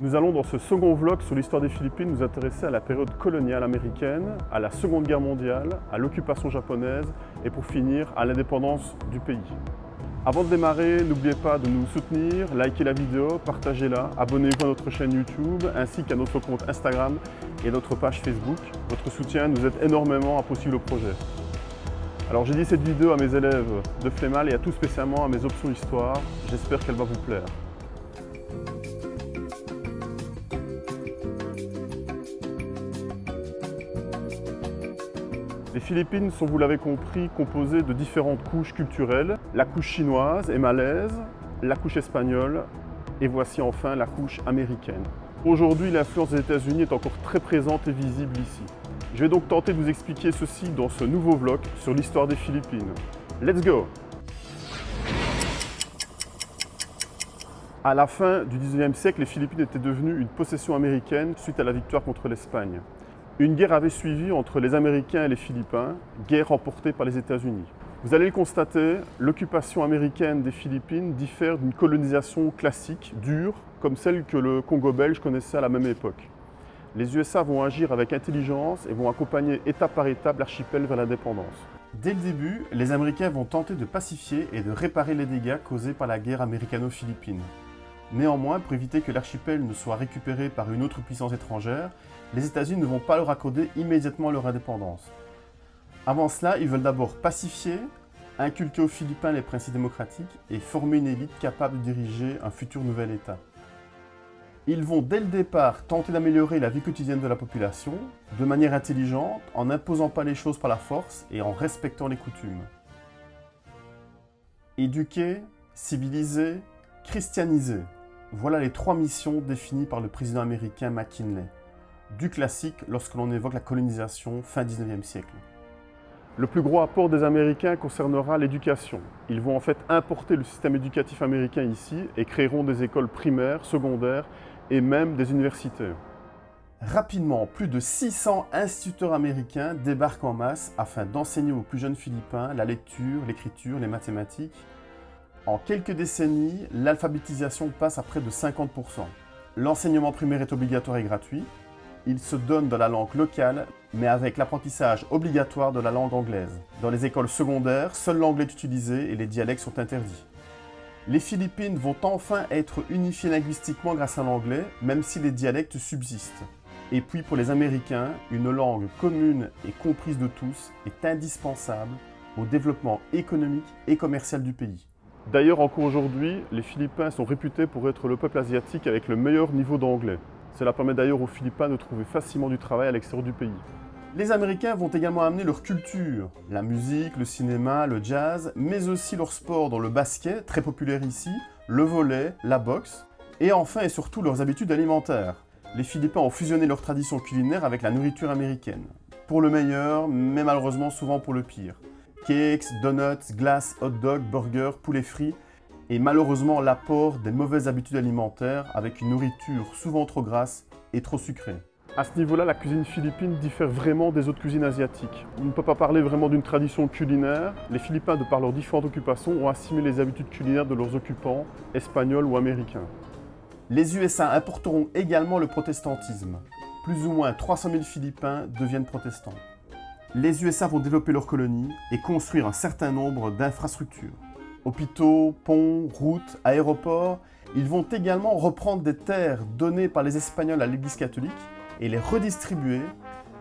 Nous allons dans ce second vlog sur l'histoire des Philippines nous intéresser à la période coloniale américaine, à la Seconde Guerre mondiale, à l'occupation japonaise et pour finir à l'indépendance du pays. Avant de démarrer, n'oubliez pas de nous soutenir, likez la vidéo, partagez-la, abonnez-vous à notre chaîne YouTube ainsi qu'à notre compte Instagram et notre page Facebook. Votre soutien nous aide énormément à poursuivre le projet. Alors j'ai dit cette vidéo à mes élèves de Flémal et à tout spécialement à mes options histoire. J'espère qu'elle va vous plaire. Les Philippines sont, vous l'avez compris, composées de différentes couches culturelles. La couche chinoise et malaise, la couche espagnole et voici enfin la couche américaine. Aujourd'hui, l'influence des États-Unis est encore très présente et visible ici. Je vais donc tenter de vous expliquer ceci dans ce nouveau vlog sur l'histoire des Philippines. Let's go À la fin du 19e siècle, les Philippines étaient devenues une possession américaine suite à la victoire contre l'Espagne. Une guerre avait suivi entre les Américains et les Philippins, guerre remportée par les États-Unis. Vous allez le constater, l'occupation américaine des Philippines diffère d'une colonisation classique, dure, comme celle que le Congo belge connaissait à la même époque. Les USA vont agir avec intelligence et vont accompagner étape par étape l'archipel vers l'indépendance. Dès le début, les Américains vont tenter de pacifier et de réparer les dégâts causés par la guerre américano-philippine. Néanmoins, pour éviter que l'archipel ne soit récupéré par une autre puissance étrangère, les États-Unis ne vont pas leur accorder immédiatement leur indépendance. Avant cela, ils veulent d'abord pacifier, inculquer aux Philippins les principes démocratiques et former une élite capable de diriger un futur nouvel État. Ils vont dès le départ tenter d'améliorer la vie quotidienne de la population, de manière intelligente, en n'imposant pas les choses par la force et en respectant les coutumes. Éduquer, civiliser, christianiser. Voilà les trois missions définies par le président américain McKinley. Du classique lorsque l'on évoque la colonisation fin 19e siècle. Le plus gros apport des Américains concernera l'éducation. Ils vont en fait importer le système éducatif américain ici et créeront des écoles primaires, secondaires et même des universités. Rapidement, plus de 600 instituteurs américains débarquent en masse afin d'enseigner aux plus jeunes Philippins la lecture, l'écriture, les mathématiques en quelques décennies, l'alphabétisation passe à près de 50%. L'enseignement primaire est obligatoire et gratuit. Il se donne dans la langue locale, mais avec l'apprentissage obligatoire de la langue anglaise. Dans les écoles secondaires, seul l'anglais est utilisé et les dialectes sont interdits. Les Philippines vont enfin être unifiées linguistiquement grâce à l'anglais, même si les dialectes subsistent. Et puis pour les Américains, une langue commune et comprise de tous est indispensable au développement économique et commercial du pays. D'ailleurs, encore aujourd'hui, les Philippins sont réputés pour être le peuple asiatique avec le meilleur niveau d'anglais. Cela permet d'ailleurs aux Philippins de trouver facilement du travail à l'extérieur du pays. Les Américains vont également amener leur culture, la musique, le cinéma, le jazz, mais aussi leur sport dans le basket, très populaire ici, le volet, la boxe, et enfin et surtout leurs habitudes alimentaires. Les Philippins ont fusionné leurs traditions culinaires avec la nourriture américaine. Pour le meilleur, mais malheureusement souvent pour le pire cakes, donuts, glaces, hot dogs, burgers, poulet frit et malheureusement l'apport des mauvaises habitudes alimentaires avec une nourriture souvent trop grasse et trop sucrée. À ce niveau-là, la cuisine philippine diffère vraiment des autres cuisines asiatiques. On ne peut pas parler vraiment d'une tradition culinaire. Les Philippins, de par leurs différentes occupations, ont assimilé les habitudes culinaires de leurs occupants, espagnols ou américains. Les USA importeront également le protestantisme. Plus ou moins 300 000 Philippins deviennent protestants les USA vont développer leurs colonies et construire un certain nombre d'infrastructures. Hôpitaux, ponts, routes, aéroports, ils vont également reprendre des terres données par les Espagnols à l'Église catholique et les redistribuer,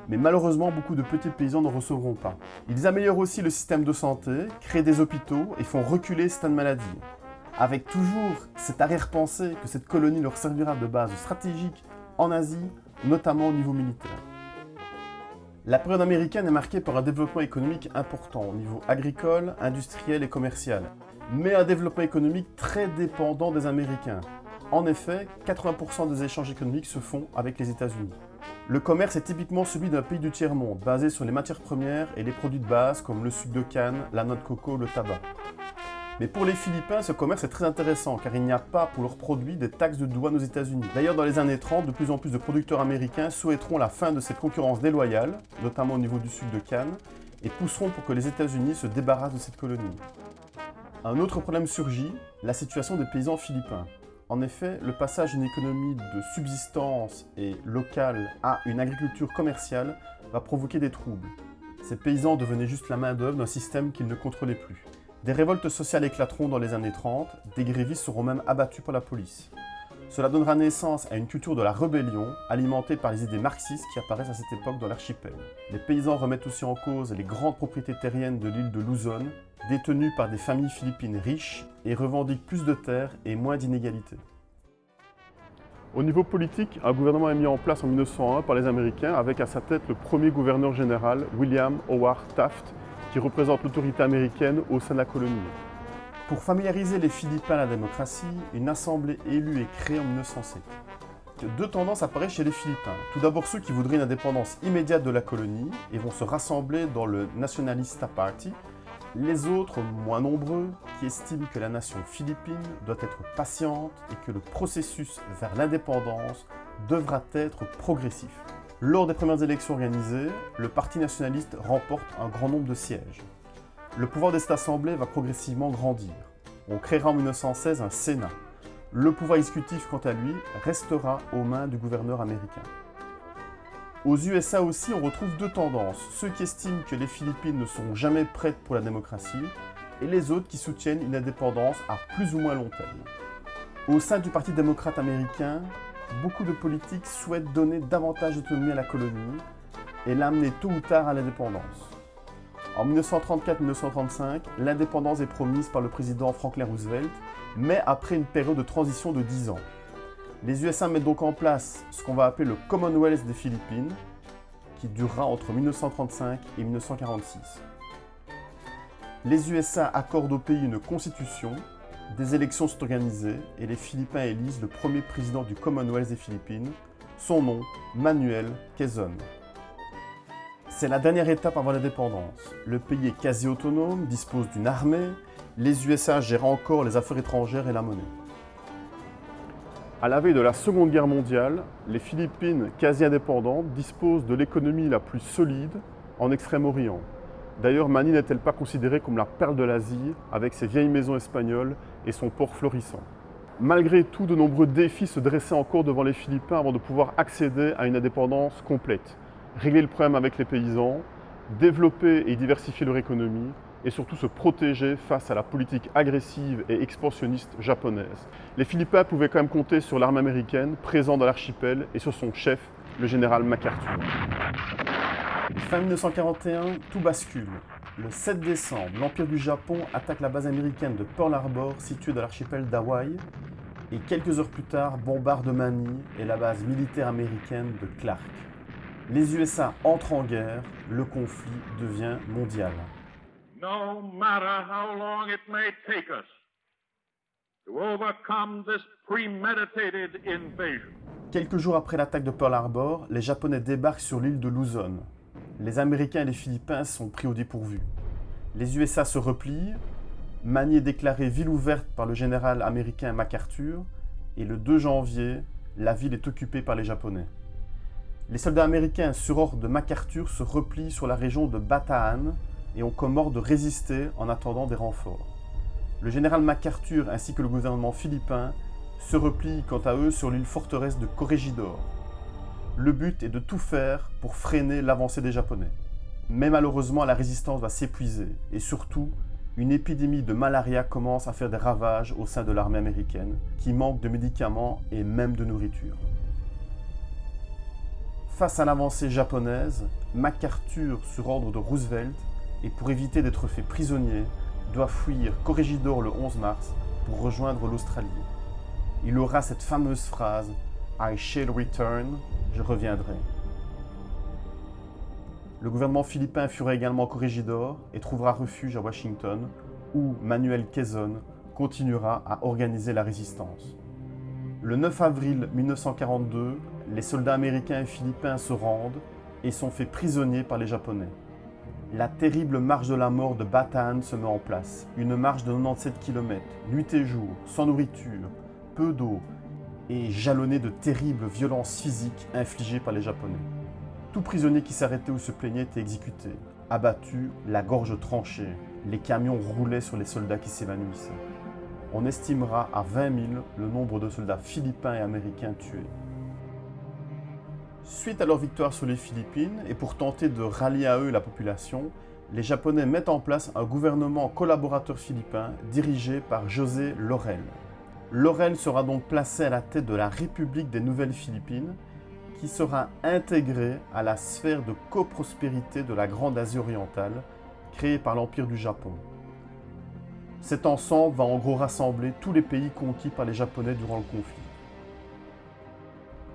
mais malheureusement beaucoup de petits paysans ne recevront pas. Ils améliorent aussi le système de santé, créent des hôpitaux et font reculer certaines maladies. Avec toujours cette arrière-pensée que cette colonie leur servira de base stratégique en Asie, notamment au niveau militaire. La période américaine est marquée par un développement économique important au niveau agricole, industriel et commercial, mais un développement économique très dépendant des Américains. En effet, 80% des échanges économiques se font avec les États-Unis. Le commerce est typiquement celui d'un pays du tiers-monde, basé sur les matières premières et les produits de base comme le sucre de canne, la noix de coco, le tabac. Mais pour les Philippins, ce commerce est très intéressant car il n'y a pas pour leurs produits des taxes de douane aux États-Unis. D'ailleurs, dans les années 30, de plus en plus de producteurs américains souhaiteront la fin de cette concurrence déloyale, notamment au niveau du sucre de canne, et pousseront pour que les États-Unis se débarrassent de cette colonie. Un autre problème surgit, la situation des paysans philippins. En effet, le passage d'une économie de subsistance et locale à une agriculture commerciale va provoquer des troubles. Ces paysans devenaient juste la main-d'œuvre d'un système qu'ils ne contrôlaient plus. Des révoltes sociales éclateront dans les années 30, des grévistes seront même abattus par la police. Cela donnera naissance à une culture de la rébellion, alimentée par les idées marxistes qui apparaissent à cette époque dans l'archipel. Les paysans remettent aussi en cause les grandes propriétés terriennes de l'île de Luzon, détenues par des familles philippines riches, et revendiquent plus de terres et moins d'inégalités. Au niveau politique, un gouvernement est mis en place en 1901 par les Américains avec à sa tête le premier gouverneur général, William Howard Taft, qui représente l'autorité américaine au sein de la colonie. Pour familiariser les Philippins à la démocratie, une assemblée élue est créée en 1907. Deux tendances apparaissent chez les Philippins. Tout d'abord ceux qui voudraient une indépendance immédiate de la colonie et vont se rassembler dans le Nationalista Party. Les autres, moins nombreux, qui estiment que la nation philippine doit être patiente et que le processus vers l'indépendance devra être progressif. Lors des premières élections organisées, le Parti nationaliste remporte un grand nombre de sièges. Le pouvoir de cette assemblée va progressivement grandir. On créera en 1916 un Sénat. Le pouvoir exécutif, quant à lui, restera aux mains du gouverneur américain. Aux USA aussi, on retrouve deux tendances. Ceux qui estiment que les Philippines ne sont jamais prêtes pour la démocratie et les autres qui soutiennent une indépendance à plus ou moins long terme. Au sein du Parti démocrate américain, beaucoup de politiques souhaitent donner davantage d'autonomie à la colonie et l'amener tôt ou tard à l'indépendance. En 1934-1935, l'indépendance est promise par le président Franklin Roosevelt, mais après une période de transition de 10 ans. Les USA mettent donc en place ce qu'on va appeler le Commonwealth des Philippines, qui durera entre 1935 et 1946. Les USA accordent au pays une constitution, des élections sont organisées et les Philippins élisent le premier président du Commonwealth des Philippines, son nom, Manuel Quezon. C'est la dernière étape avant l'indépendance. Le pays est quasi autonome, dispose d'une armée, les USA gèrent encore les affaires étrangères et la monnaie. À la veille de la Seconde Guerre mondiale, les Philippines, quasi indépendantes, disposent de l'économie la plus solide en Extrême-Orient. D'ailleurs, Manille n'est-elle pas considérée comme la perle de l'Asie, avec ses vieilles maisons espagnoles et son port florissant? Malgré tout, de nombreux défis se dressaient encore devant les Philippins avant de pouvoir accéder à une indépendance complète régler le problème avec les paysans, développer et diversifier leur économie et surtout se protéger face à la politique agressive et expansionniste japonaise. Les Philippins pouvaient quand même compter sur l'armée américaine présente dans l'archipel et sur son chef, le général MacArthur. Fin 1941, tout bascule. Le 7 décembre, l'Empire du Japon attaque la base américaine de Pearl Harbor située dans l'archipel d'Hawaï et quelques heures plus tard bombarde Manille et la base militaire américaine de Clark. Les USA entrent en guerre, le conflit devient mondial. Quelques jours après l'attaque de Pearl Harbor, les Japonais débarquent sur l'île de Luzon. Les Américains et les Philippins sont pris au dépourvu. Les USA se replient, Manille est déclarée ville ouverte par le général américain MacArthur, et le 2 janvier, la ville est occupée par les Japonais. Les soldats américains, sur ordre de MacArthur, se replient sur la région de Bataan et ont comme ordre de résister en attendant des renforts. Le général MacArthur ainsi que le gouvernement philippin se replient quant à eux sur l'île forteresse de Corregidor. Le but est de tout faire pour freiner l'avancée des Japonais. Mais malheureusement, la résistance va s'épuiser et surtout, une épidémie de malaria commence à faire des ravages au sein de l'armée américaine qui manque de médicaments et même de nourriture. Face à l'avancée japonaise, MacArthur, sur ordre de Roosevelt, et pour éviter d'être fait prisonnier, doit fuir Corregidor le 11 mars pour rejoindre l'Australie. Il aura cette fameuse phrase I shall return, je reviendrai. Le gouvernement philippin fuira également Corregidor et trouvera refuge à Washington, où Manuel Quezon continuera à organiser la résistance. Le 9 avril 1942, les soldats américains et philippins se rendent et sont faits prisonniers par les Japonais. La terrible marche de la mort de Bataan se met en place. Une marche de 97 km, nuit et jour, sans nourriture, peu d'eau et jalonnée de terribles violences physiques infligées par les Japonais. Tout prisonnier qui s'arrêtait ou se plaignait était exécuté, abattu, la gorge tranchée. Les camions roulaient sur les soldats qui s'évanouissaient. on estimera à 20 000 le nombre de soldats philippins et américains tués. Suite à leur victoire sur les Philippines, et pour tenter de rallier à eux la population, les Japonais mettent en place un gouvernement collaborateur philippin dirigé par José Laurel. Laurel sera donc placé à la tête de la République des Nouvelles Philippines, qui sera intégrée à la sphère de coprospérité de la Grande Asie orientale, créée par l'Empire du Japon. Cet ensemble va en gros rassembler tous les pays conquis par les Japonais durant le conflit.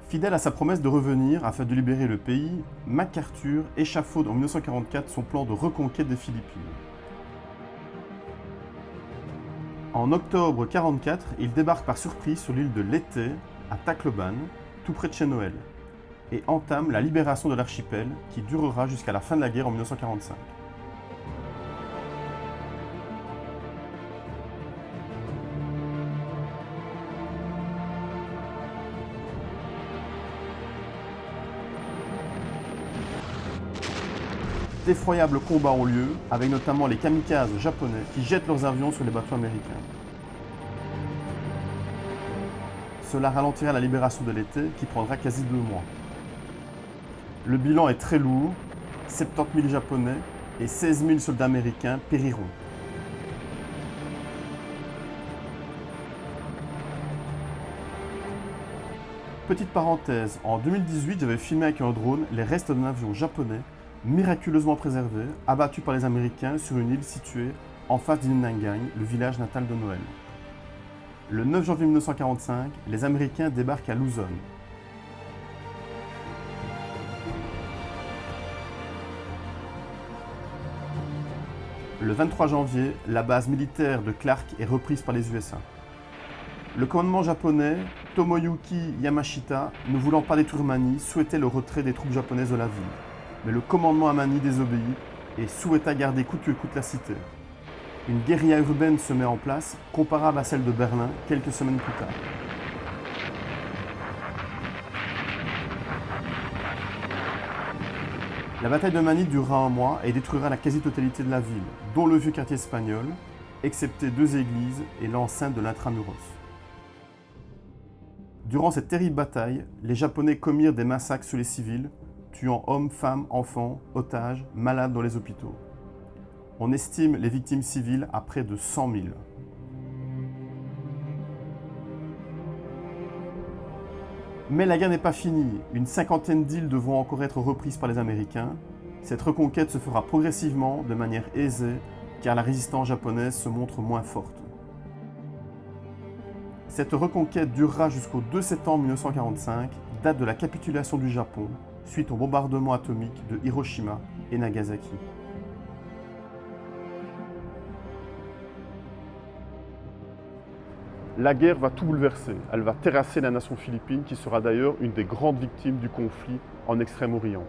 Fidèle à sa promesse de revenir afin de libérer le pays, MacArthur échafaude en 1944 son plan de reconquête des Philippines. En octobre 1944, il débarque par surprise sur l'île de Leyte, à Tacloban, tout près de chez et entame la libération de l'archipel qui durera jusqu'à la fin de la guerre en 1945. D'effroyables combats ont lieu, avec notamment les kamikazes japonais qui jettent leurs avions sur les bateaux américains. Cela ralentira la libération de l'été qui prendra quasi deux mois. Le bilan est très lourd, 70 000 Japonais et 16 000 soldats américains périront. Petite parenthèse, en 2018 j'avais filmé avec un drone les restes d'un avion japonais miraculeusement préservé, abattu par les Américains sur une île située en face d'Inangang, le village natal de Noël. Le 9 janvier 1945, les Américains débarquent à Luzon. Le 23 janvier, la base militaire de Clark est reprise par les USA. Le commandement japonais, Tomoyuki Yamashita, ne voulant pas détruire Mani, souhaitait le retrait des troupes japonaises de la ville mais le commandement Amani désobéit et souhaita garder coûte que coûte la cité. Une guérilla urbaine se met en place, comparable à celle de Berlin quelques semaines plus tard. La bataille de Mani durera un mois et détruira la quasi-totalité de la ville, dont le vieux quartier espagnol, excepté deux églises et l'enceinte de l'intramuros. Durant cette terrible bataille, les Japonais commirent des massacres sur les civils, tuant hommes, femmes, enfants, otages, malades dans les hôpitaux. On estime les victimes civiles à près de 100 000. Mais la guerre n'est pas finie. Une cinquantaine d'îles devront encore être reprises par les Américains. Cette reconquête se fera progressivement, de manière aisée, car la résistance japonaise se montre moins forte. Cette reconquête durera jusqu'au 2 septembre 1945, date de la capitulation du Japon, suite au bombardement atomique de Hiroshima et Nagasaki. La guerre va tout bouleverser. Elle va terrasser la nation philippine qui sera d'ailleurs une des grandes victimes du conflit en Extrême-Orient.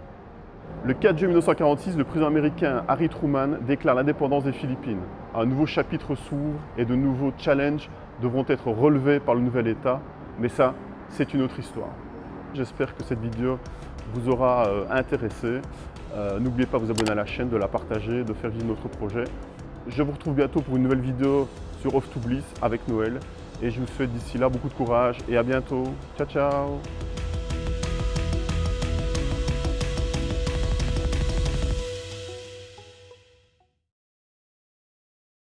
Le 4 juillet 1946, le président américain Harry Truman déclare l'indépendance des Philippines. Un nouveau chapitre s'ouvre et de nouveaux challenges devront être relevés par le nouvel État, mais ça, c'est une autre histoire. J'espère que cette vidéo vous aura euh, intéressé. Euh, n'oubliez pas de vous abonner à la chaîne, de la partager, de faire vivre notre projet. Je vous retrouve bientôt pour une nouvelle vidéo sur Off to Bliss avec Noël. Et je vous souhaite d'ici là beaucoup de courage et à bientôt. Ciao, ciao